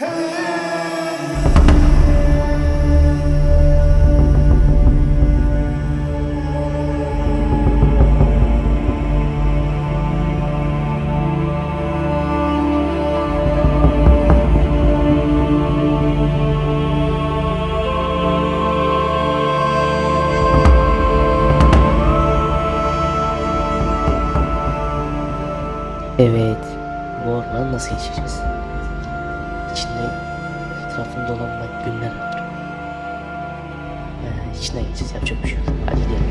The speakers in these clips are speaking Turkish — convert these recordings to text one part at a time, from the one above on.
Evet. Bu ormanı nasıl geçeceğiz? İçinde etrafında dolanmak günler alır. Ee, içinden geçeceğiz. Yapacak bir şey yok. Hadi gidelim.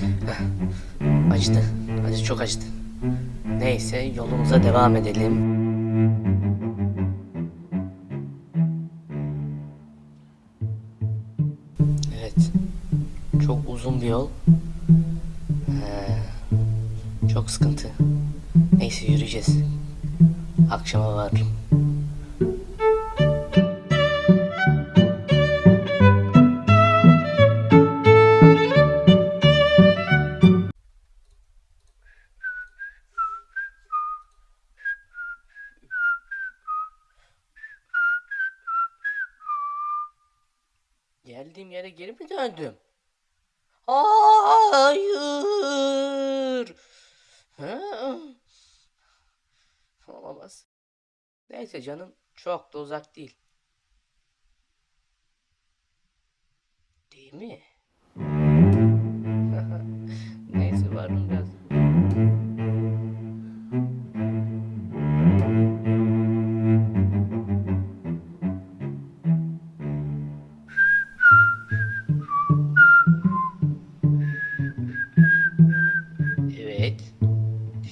Acıdı. Acı çok acıdı. Neyse yolumuza devam edelim. Evet. Çok uzun bir yol. Ee, çok sıkıntı. Neyse yürüyeceğiz. Akşama varırım. Geldiğim yere geri mi döndüm? Hayır. Ha? Olamaz. Neyse canım çok da uzak değil. Değil mi?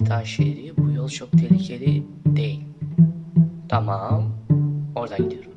Titan şehri bu yol çok tehlikeli değil. Tamam. Oradan gidiyorum.